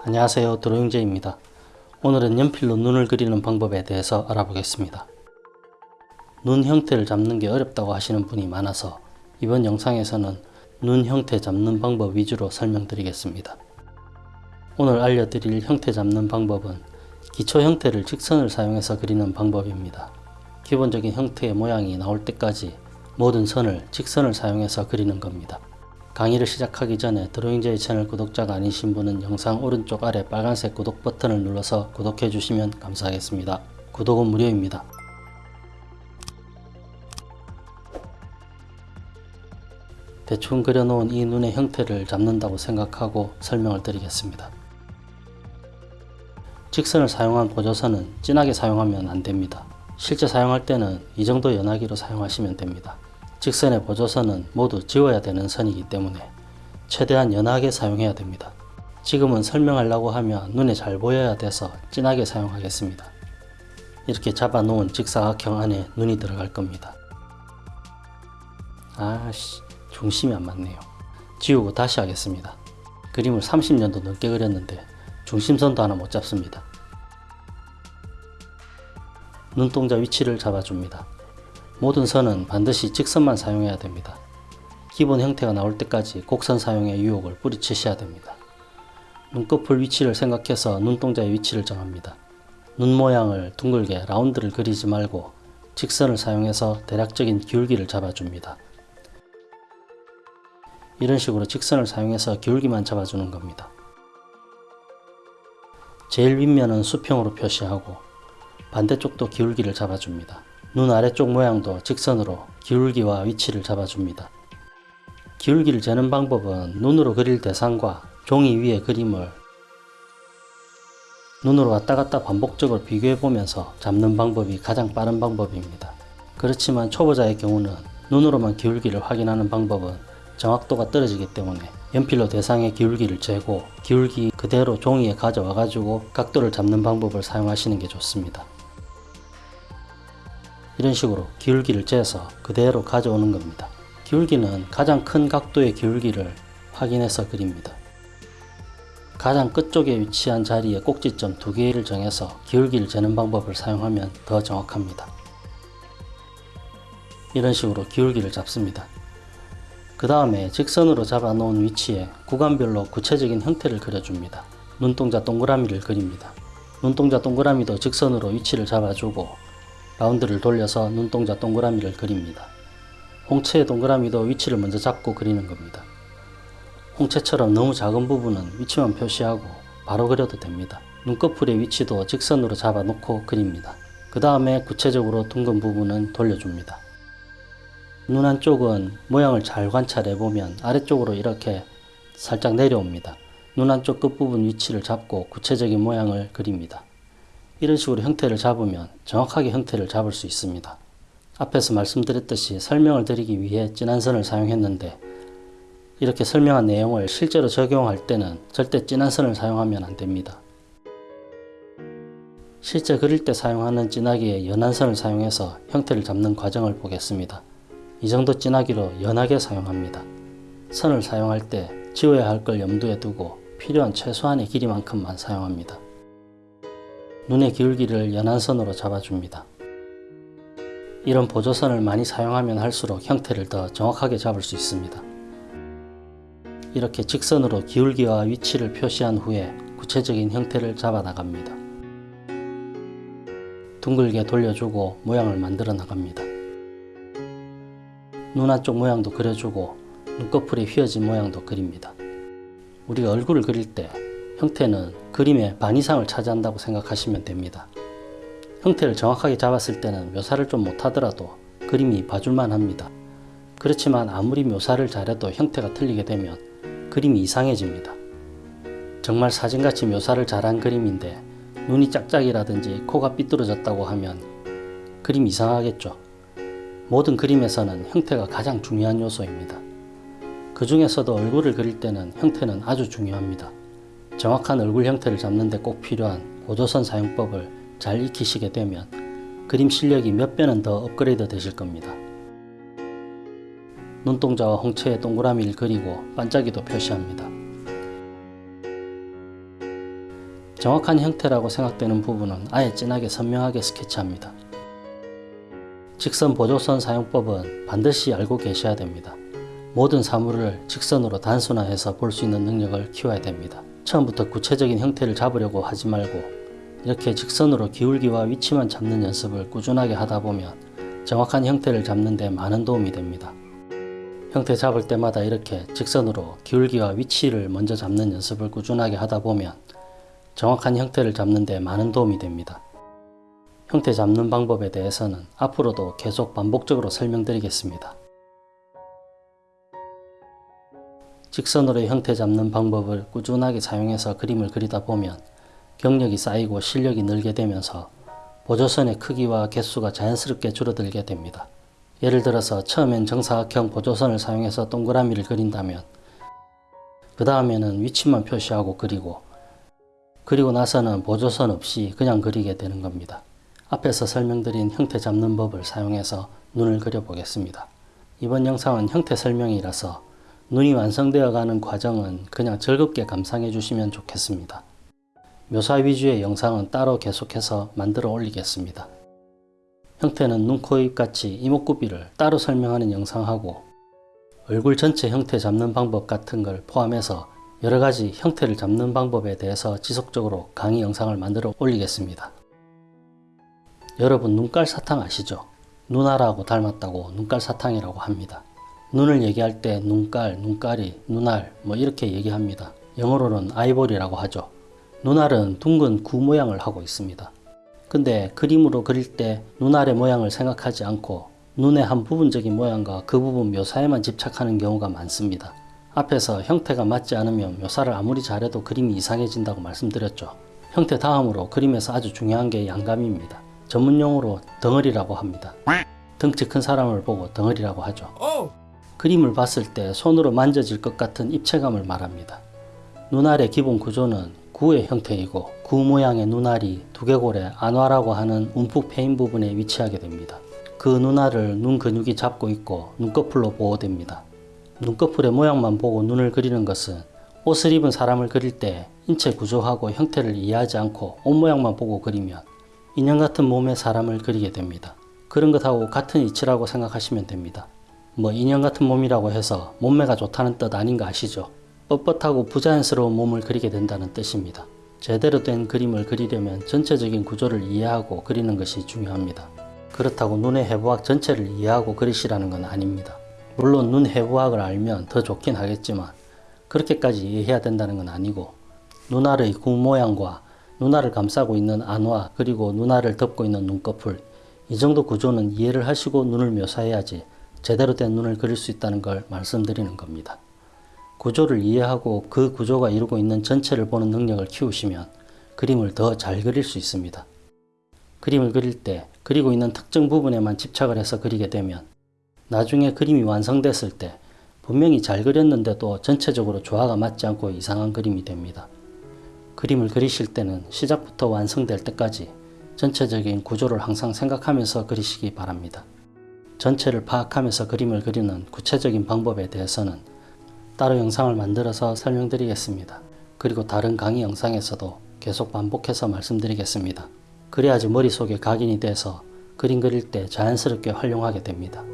안녕하세요 드로잉제입니다. 오늘은 연필로 눈을 그리는 방법에 대해서 알아보겠습니다. 눈 형태를 잡는 게 어렵다고 하시는 분이 많아서 이번 영상에서는 눈 형태 잡는 방법 위주로 설명드리겠습니다. 오늘 알려드릴 형태 잡는 방법은 기초 형태를 직선을 사용해서 그리는 방법입니다. 기본적인 형태의 모양이 나올 때까지 모든 선을 직선을 사용해서 그리는 겁니다. 강의를 시작하기 전에 드로잉제이 채널 구독자가 아니신 분은 영상 오른쪽 아래 빨간색 구독 버튼을 눌러서 구독해 주시면 감사하겠습니다. 구독은 무료입니다. 대충 그려놓은 이 눈의 형태를 잡는다고 생각하고 설명을 드리겠습니다. 직선을 사용한 보조선은 진하게 사용하면 안됩니다. 실제 사용할 때는 이 정도 연하기로 사용하시면 됩니다. 직선의 보조선은 모두 지워야 되는 선이기 때문에 최대한 연하게 사용해야 됩니다. 지금은 설명하려고 하면 눈에 잘 보여야 돼서 진하게 사용하겠습니다. 이렇게 잡아 놓은 직사각형 안에 눈이 들어갈 겁니다. 아씨 중심이 안 맞네요. 지우고 다시 하겠습니다. 그림을 30년도 넘게 그렸는데 중심선도 하나 못 잡습니다. 눈동자 위치를 잡아줍니다. 모든 선은 반드시 직선만 사용해야 됩니다. 기본 형태가 나올 때까지 곡선 사용의 유혹을 뿌리치셔야 됩니다. 눈꺼풀 위치를 생각해서 눈동자의 위치를 정합니다. 눈 모양을 둥글게 라운드를 그리지 말고 직선을 사용해서 대략적인 기울기를 잡아줍니다. 이런 식으로 직선을 사용해서 기울기만 잡아주는 겁니다. 제일 윗면은 수평으로 표시하고 반대쪽도 기울기를 잡아줍니다. 눈 아래쪽 모양도 직선으로 기울기와 위치를 잡아줍니다. 기울기를 재는 방법은 눈으로 그릴 대상과 종이 위의 그림을 눈으로 왔다 갔다 반복적으로 비교해 보면서 잡는 방법이 가장 빠른 방법입니다. 그렇지만 초보자의 경우는 눈으로만 기울기를 확인하는 방법은 정확도가 떨어지기 때문에 연필로 대상의 기울기를 재고 기울기 그대로 종이에 가져와 가지고 각도를 잡는 방법을 사용하시는 게 좋습니다. 이런 식으로 기울기를 재서 그대로 가져오는 겁니다. 기울기는 가장 큰 각도의 기울기를 확인해서 그립니다. 가장 끝쪽에 위치한 자리에 꼭지점 두 개를 정해서 기울기를 재는 방법을 사용하면 더 정확합니다. 이런 식으로 기울기를 잡습니다. 그 다음에 직선으로 잡아 놓은 위치에 구간별로 구체적인 형태를 그려줍니다. 눈동자 동그라미를 그립니다. 눈동자 동그라미도 직선으로 위치를 잡아주고 라운드를 돌려서 눈동자 동그라미를 그립니다. 홍채의 동그라미도 위치를 먼저 잡고 그리는 겁니다. 홍채처럼 너무 작은 부분은 위치만 표시하고 바로 그려도 됩니다. 눈꺼풀의 위치도 직선으로 잡아 놓고 그립니다. 그 다음에 구체적으로 둥근 부분은 돌려줍니다. 눈 한쪽은 모양을 잘 관찰해 보면 아래쪽으로 이렇게 살짝 내려옵니다. 눈 한쪽 끝부분 위치를 잡고 구체적인 모양을 그립니다. 이런 식으로 형태를 잡으면 정확하게 형태를 잡을 수 있습니다. 앞에서 말씀드렸듯이 설명을 드리기 위해 진한 선을 사용했는데 이렇게 설명한 내용을 실제로 적용할 때는 절대 진한 선을 사용하면 안됩니다. 실제 그릴 때 사용하는 진하기에 연한 선을 사용해서 형태를 잡는 과정을 보겠습니다. 이 정도 진하기로 연하게 사용합니다. 선을 사용할 때 지워야 할 걸 염두에 두고 필요한 최소한의 길이만큼만 사용합니다. 눈의 기울기를 연한 선으로 잡아줍니다. 이런 보조선을 많이 사용하면 할수록 형태를 더 정확하게 잡을 수 있습니다. 이렇게 직선으로 기울기와 위치를 표시한 후에 구체적인 형태를 잡아 나갑니다. 둥글게 돌려주고 모양을 만들어 나갑니다. 눈 한쪽 모양도 그려주고 눈꺼풀이 휘어진 모양도 그립니다. 우리가 얼굴을 그릴 때 형태는 그림의 반 이상을 차지한다고 생각하시면 됩니다. 형태를 정확하게 잡았을 때는 묘사를 좀 못하더라도 그림이 봐줄만 합니다. 그렇지만 아무리 묘사를 잘해도 형태가 틀리게 되면 그림이 이상해집니다. 정말 사진같이 묘사를 잘한 그림인데 눈이 짝짝이라든지 코가 삐뚤어졌다고 하면 그림 이상하겠죠. 모든 그림에서는 형태가 가장 중요한 요소입니다. 그 중에서도 얼굴을 그릴 때는 형태는 아주 중요합니다. 정확한 얼굴 형태를 잡는 데 꼭 필요한 보조선 사용법을 잘 익히시게 되면 그림 실력이 몇 배는 더 업그레이드 되실 겁니다. 눈동자와 홍채의 동그라미를 그리고 반짝이도 표시합니다. 정확한 형태라고 생각되는 부분은 아예 진하게 선명하게 스케치합니다. 직선 보조선 사용법은 반드시 알고 계셔야 됩니다. 모든 사물을 직선으로 단순화해서 볼 수 있는 능력을 키워야 됩니다. 처음부터 구체적인 형태를 잡으려고 하지 말고 이렇게 직선으로 기울기와 위치만 잡는 연습을 꾸준하게 하다 보면 정확한 형태를 잡는 데 많은 도움이 됩니다. 형태 잡을 때마다 이렇게 직선으로 기울기와 위치를 먼저 잡는 연습을 꾸준하게 하다 보면 정확한 형태를 잡는 데 많은 도움이 됩니다. 형태 잡는 방법에 대해서는 앞으로도 계속 반복적으로 설명드리겠습니다. 직선으로 형태 잡는 방법을 꾸준하게 사용해서 그림을 그리다 보면 경력이 쌓이고 실력이 늘게 되면서 보조선의 크기와 개수가 자연스럽게 줄어들게 됩니다. 예를 들어서 처음엔 정사각형 보조선을 사용해서 동그라미를 그린다면 그 다음에는 위치만 표시하고 그리고 그리고 나서는 보조선 없이 그냥 그리게 되는 겁니다. 앞에서 설명드린 형태 잡는 법을 사용해서 눈을 그려보겠습니다. 이번 영상은 형태 설명이라서 눈이 완성되어 가는 과정은 그냥 즐겁게 감상해 주시면 좋겠습니다. 묘사 위주의 영상은 따로 계속해서 만들어 올리겠습니다. 형태는 눈, 코, 입 같이 이목구비를 따로 설명하는 영상하고 얼굴 전체 형태 잡는 방법 같은 걸 포함해서 여러가지 형태를 잡는 방법에 대해서 지속적으로 강의 영상을 만들어 올리겠습니다. 여러분 눈깔 사탕 아시죠? 누나라고 닮았다고 눈깔 사탕이라고 합니다. 눈을 얘기할 때 눈깔, 눈깔이, 눈알 뭐 이렇게 얘기합니다. 영어로는 아이보리라고 하죠. 눈알은 둥근 구 모양을 하고 있습니다. 근데 그림으로 그릴 때 눈알의 모양을 생각하지 않고 눈의 한 부분적인 모양과 그 부분 묘사에만 집착하는 경우가 많습니다. 앞에서 형태가 맞지 않으면 묘사를 아무리 잘해도 그림이 이상해진다고 말씀드렸죠. 형태 다음으로 그림에서 아주 중요한 게 양감입니다. 전문용어로 덩어리라고 합니다. 덩치 큰 사람을 보고 덩어리라고 하죠. 그림을 봤을 때 손으로 만져질 것 같은 입체감을 말합니다. 눈알의 기본 구조는 구의 형태이고 구 모양의 눈알이 두개골의 안화라고 하는 움푹 패인 부분에 위치하게 됩니다. 그 눈알을 눈 근육이 잡고 있고 눈꺼풀로 보호됩니다. 눈꺼풀의 모양만 보고 눈을 그리는 것은 옷을 입은 사람을 그릴 때 인체 구조하고 형태를 이해하지 않고 옷 모양만 보고 그리면 인형 같은 몸의 사람을 그리게 됩니다. 그런 것하고 같은 이치라고 생각하시면 됩니다. 뭐 인형 같은 몸이라고 해서 몸매가 좋다는 뜻 아닌 거 아시죠? 뻣뻣하고 부자연스러운 몸을 그리게 된다는 뜻입니다. 제대로 된 그림을 그리려면 전체적인 구조를 이해하고 그리는 것이 중요합니다. 그렇다고 눈의 해부학 전체를 이해하고 그리시라는 건 아닙니다. 물론 눈 해부학을 알면 더 좋긴 하겠지만 그렇게까지 이해해야 된다는 건 아니고 눈알의 구 모양과 눈알을 감싸고 있는 안화 그리고 눈알을 덮고 있는 눈꺼풀 이 정도 구조는 이해를 하시고 눈을 묘사해야지 제대로 된 눈을 그릴 수 있다는 걸 말씀드리는 겁니다. 구조를 이해하고 그 구조가 이루고 있는 전체를 보는 능력을 키우시면 그림을 더 잘 그릴 수 있습니다. 그림을 그릴 때 그리고 있는 특정 부분에만 집착을 해서 그리게 되면 나중에 그림이 완성됐을 때 분명히 잘 그렸는데도 전체적으로 조화가 맞지 않고 이상한 그림이 됩니다. 그림을 그리실 때는 시작부터 완성될 때까지 전체적인 구조를 항상 생각하면서 그리시기 바랍니다. 전체를 파악하면서 그림을 그리는 구체적인 방법에 대해서는 따로 영상을 만들어서 설명드리겠습니다. 그리고 다른 강의 영상에서도 계속 반복해서 말씀드리겠습니다. 그래야지 머릿속에 각인이 돼서 그림 그릴 때 자연스럽게 활용하게 됩니다.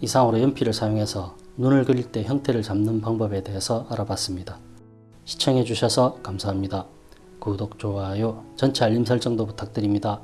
이상으로 연필을 사용해서 눈을 그릴 때 형태를 잡는 방법에 대해서 알아봤습니다. 시청해 주셔서 감사합니다. 구독, 좋아요, 전체 알림 설정도 부탁드립니다.